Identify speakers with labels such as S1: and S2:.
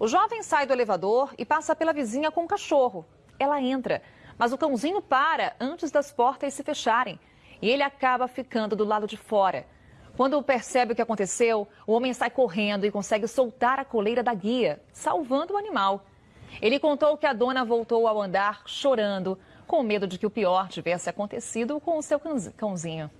S1: O jovem sai do elevador e passa pela vizinha com o cachorro. Ela entra, mas o cãozinho para antes das portas se fecharem e ele acaba ficando do lado de fora. Quando percebe o que aconteceu, o homem sai correndo e consegue soltar a coleira da guia, salvando o animal. Ele contou que a dona voltou ao andar chorando, com medo de que o pior tivesse acontecido com o seu cãozinho.